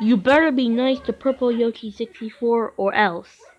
You better be nice to Purple Yoshi 64 or else.